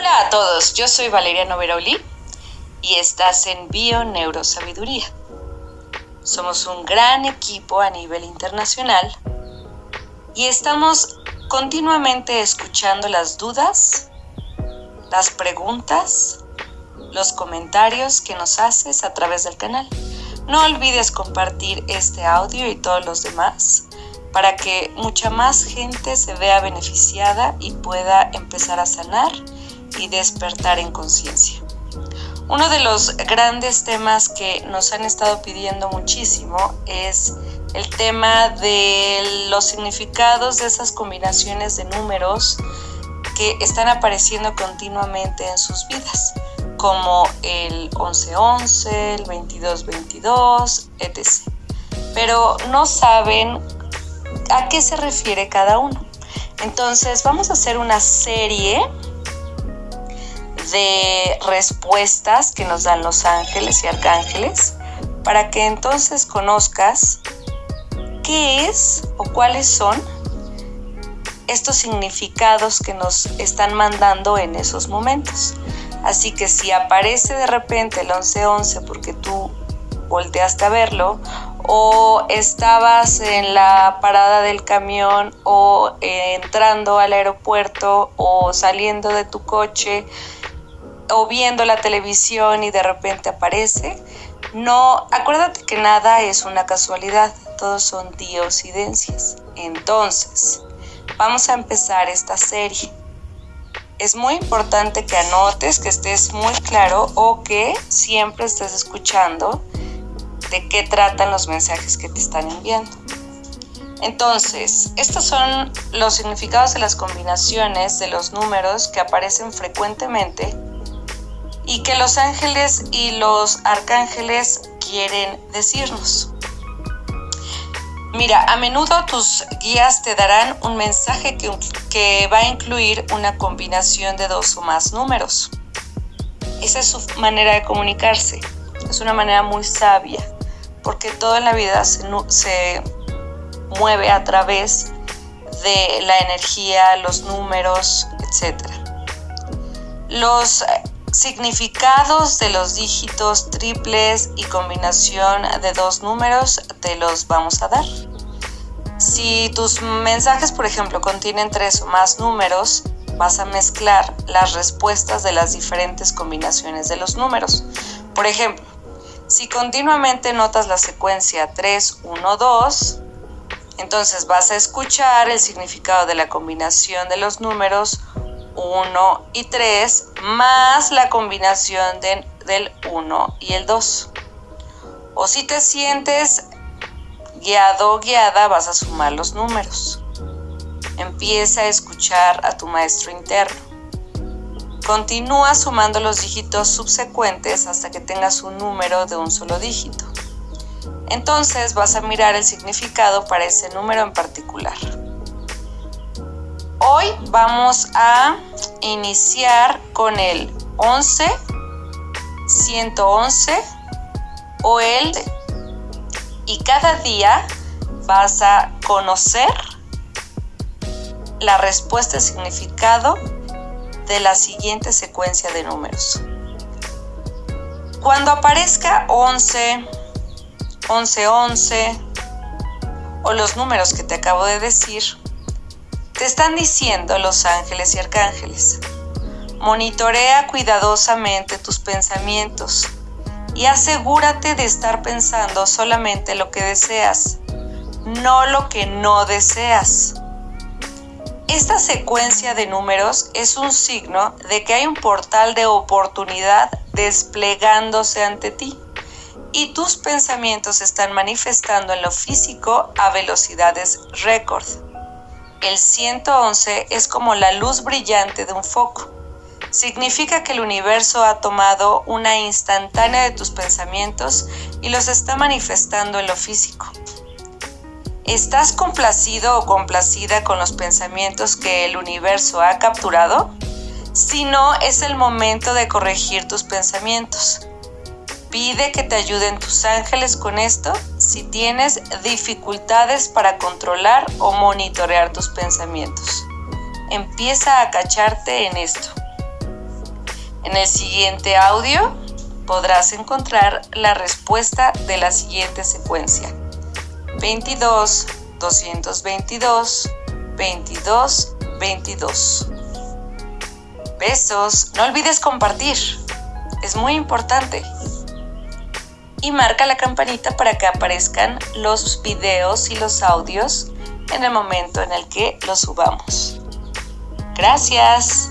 Hola a todos, yo soy Valeria Noveroli y estás en Bio Neurosabiduría. Somos un gran equipo a nivel internacional y estamos continuamente escuchando las dudas, las preguntas, los comentarios que nos haces a través del canal. No olvides compartir este audio y todos los demás para que mucha más gente se vea beneficiada y pueda empezar a sanar y despertar en conciencia. Uno de los grandes temas que nos han estado pidiendo muchísimo es el tema de los significados de esas combinaciones de números que están apareciendo continuamente en sus vidas, como el 1111, el 2222, etc. Pero no saben a qué se refiere cada uno. Entonces vamos a hacer una serie de respuestas que nos dan los ángeles y arcángeles para que entonces conozcas qué es o cuáles son estos significados que nos están mandando en esos momentos. Así que si aparece de repente el 1111 porque tú volteaste a verlo o estabas en la parada del camión o entrando al aeropuerto o saliendo de tu coche o viendo la televisión y de repente aparece. No, acuérdate que nada es una casualidad, todos son diosidencias. Entonces, vamos a empezar esta serie. Es muy importante que anotes, que estés muy claro o que siempre estés escuchando de qué tratan los mensajes que te están enviando. Entonces, estos son los significados de las combinaciones de los números que aparecen frecuentemente y que los ángeles y los arcángeles quieren decirnos. Mira, a menudo tus guías te darán un mensaje que, que, va a incluir una combinación de dos o más números. Esa es su manera de comunicarse. Es una manera muy sabia, porque toda la vida se, se mueve a través de la energía, los números, etc. Los Significados de los dígitos triples y combinación de dos números te los vamos a dar. Si tus mensajes, por ejemplo, contienen tres o más números, vas a mezclar las respuestas de las diferentes combinaciones de los números. Por ejemplo, si continuamente notas la secuencia 3, 1, 2, entonces vas a escuchar el significado de la combinación de los números 1 y 3 más la combinación del 1 y el 2. O si te sientes guiado o guiada, vas a sumar los números. Empieza a escuchar a tu maestro interno. Continúa sumando los dígitos subsecuentes hasta que tengas un número de un solo dígito. Entonces vas a mirar el significado para ese número en particular. Hoy vamos a iniciar con el 11, 111 o el y cada día vas a conocer la respuesta y significado de la siguiente secuencia de números. Cuando aparezca 11, 11, 11 o los números que te acabo de decir, te están diciendo los ángeles y arcángeles. Monitorea cuidadosamente tus pensamientos y asegúrate de estar pensando solamente lo que deseas, no lo que no deseas. Esta secuencia de números es un signo de que hay un portal de oportunidad desplegándose ante ti y tus pensamientos están manifestando en lo físico a velocidades récord. El 111 es como la luz brillante de un foco. Significa que el universo ha tomado una instantánea de tus pensamientos y los está manifestando en lo físico. ¿Estás complacido o complacida con los pensamientos que el universo ha capturado? Si no, es el momento de corregir tus pensamientos. Pide que te ayuden tus ángeles con esto si tienes dificultades para controlar o monitorear tus pensamientos. Empieza a cacharte en esto. En el siguiente audio podrás encontrar la respuesta de la siguiente secuencia. 22, 222, 22, 22. Besos, no olvides compartir, es muy importante. Y marca la campanita para que aparezcan los videos y los audios en el momento en el que los subamos. Gracias.